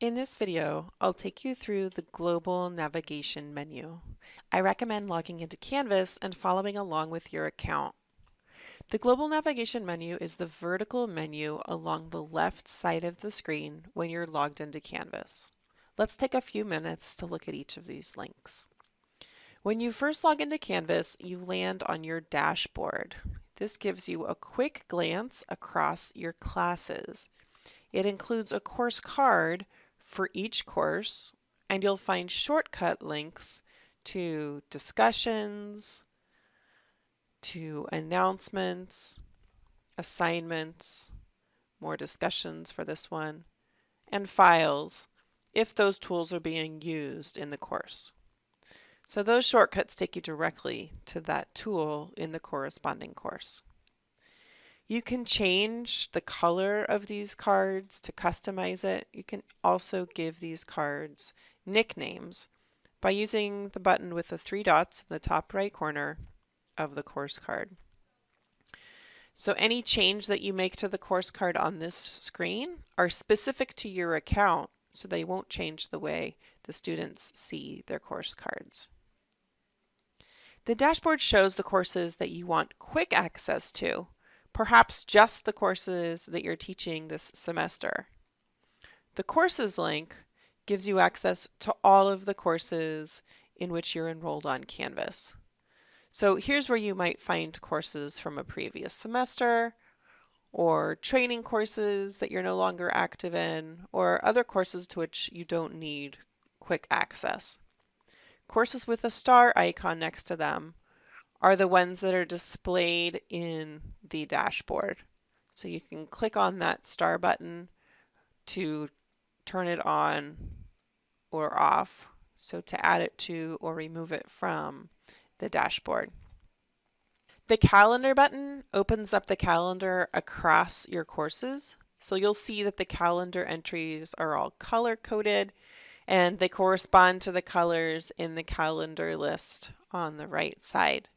In this video, I'll take you through the global navigation menu. I recommend logging into Canvas and following along with your account. The global navigation menu is the vertical menu along the left side of the screen when you're logged into Canvas. Let's take a few minutes to look at each of these links. When you first log into Canvas, you land on your dashboard. This gives you a quick glance across your classes. It includes a course card for each course and you'll find shortcut links to discussions, to announcements, assignments, more discussions for this one, and files if those tools are being used in the course. So those shortcuts take you directly to that tool in the corresponding course. You can change the color of these cards to customize it. You can also give these cards nicknames by using the button with the three dots in the top right corner of the course card. So any change that you make to the course card on this screen are specific to your account, so they won't change the way the students see their course cards. The dashboard shows the courses that you want quick access to perhaps just the courses that you're teaching this semester. The courses link gives you access to all of the courses in which you're enrolled on Canvas. So here's where you might find courses from a previous semester, or training courses that you're no longer active in, or other courses to which you don't need quick access. Courses with a star icon next to them are the ones that are displayed in the dashboard. So you can click on that star button to turn it on or off. So to add it to or remove it from the dashboard. The calendar button opens up the calendar across your courses. So you'll see that the calendar entries are all color coded and they correspond to the colors in the calendar list on the right side.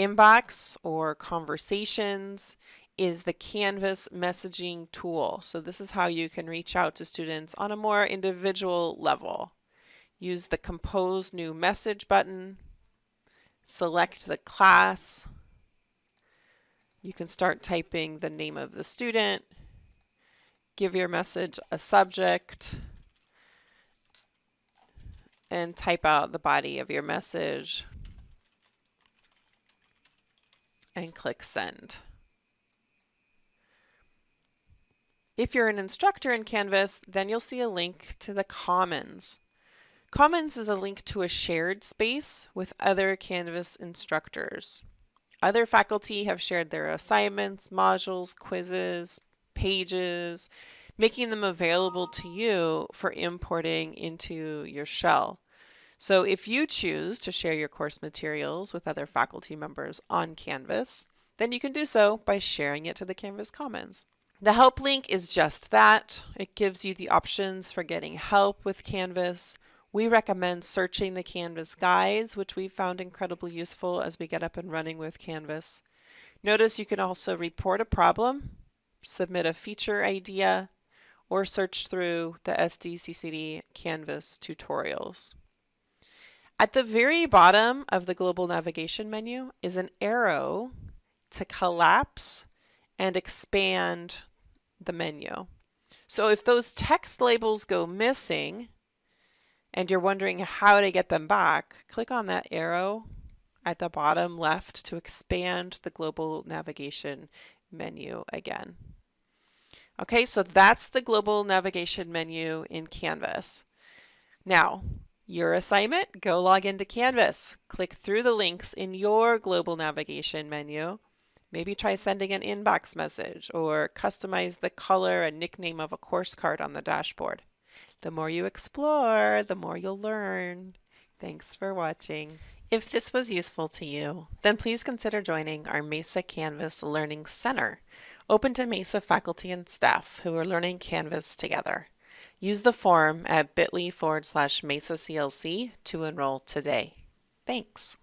Inbox or conversations is the Canvas messaging tool. So this is how you can reach out to students on a more individual level. Use the compose new message button, select the class. You can start typing the name of the student, give your message a subject, and type out the body of your message and click send. If you're an instructor in Canvas, then you'll see a link to the Commons. Commons is a link to a shared space with other Canvas instructors. Other faculty have shared their assignments, modules, quizzes, pages, making them available to you for importing into your shell. So if you choose to share your course materials with other faculty members on Canvas, then you can do so by sharing it to the Canvas Commons. The help link is just that. It gives you the options for getting help with Canvas. We recommend searching the Canvas guides, which we found incredibly useful as we get up and running with Canvas. Notice you can also report a problem, submit a feature idea, or search through the SDCCD Canvas tutorials. At the very bottom of the global navigation menu is an arrow to collapse and expand the menu. So if those text labels go missing and you're wondering how to get them back, click on that arrow at the bottom left to expand the global navigation menu again. Okay, so that's the global navigation menu in Canvas. Now, your assignment, go log into Canvas. Click through the links in your global navigation menu. Maybe try sending an inbox message or customize the color and nickname of a course card on the dashboard. The more you explore, the more you'll learn. Thanks for watching. If this was useful to you, then please consider joining our Mesa Canvas Learning Center, open to Mesa faculty and staff who are learning Canvas together. Use the form at bit.ly forward slash MESA CLC to enroll today. Thanks.